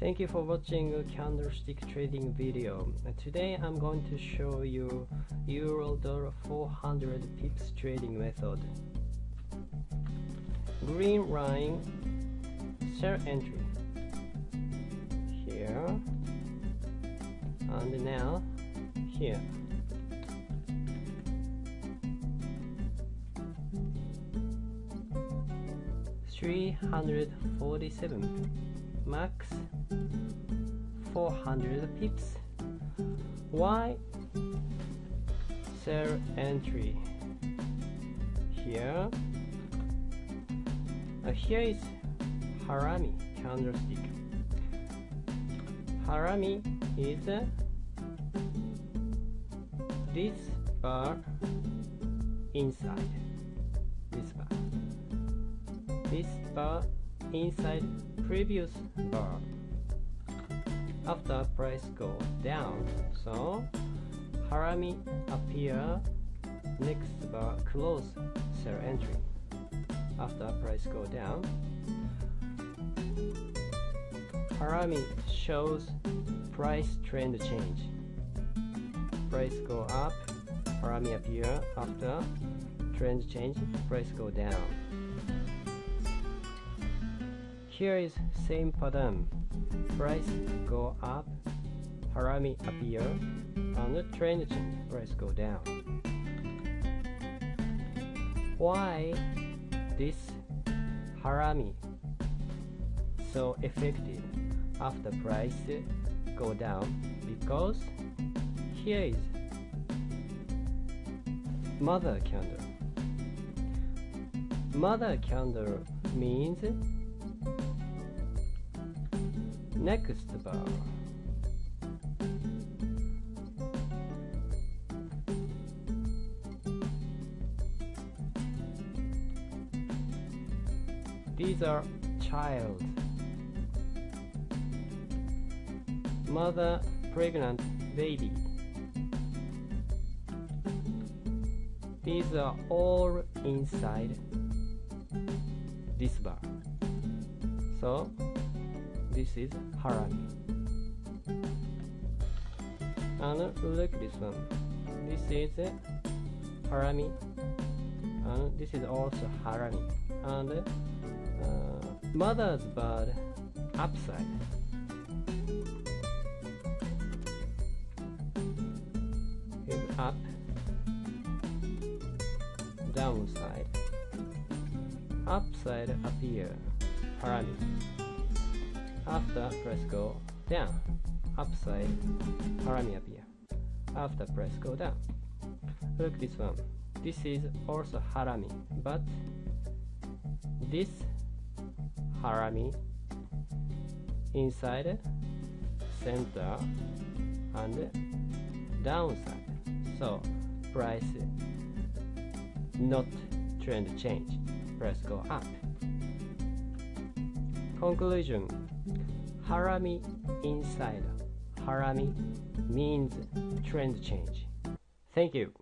Thank you for watching a candlestick trading video. Today I'm going to show you Euro dollar 400 pips trading method. Green line sell entry here and now here. Three hundred forty-seven max 400 pips. Why sell entry? Here, uh, here is Harami candlestick. Harami is uh, this bar inside this bar. This bar inside previous bar. After price go down so harami appear next bar close sell entry. After price go down harami shows price trend change. Price go up harami appear after trend change price go down here is same pattern. Price go up, harami appear, and the trend change, price go down. Why this harami so effective after price go down? Because here is mother candle. Mother candle means next bar these are child. Mother pregnant baby. These are all inside this bar. So this is harami. And look this one this is harami. And this is also harami. And uh, mother's bird upside is up. Downside. Upside appear. Harami after press go down. Upside harami appear. After press go down. Look this one. This is also harami but this harami inside center and downside. So price not trend change. Price go up conclusion. Harami inside. Harami means trend change. Thank you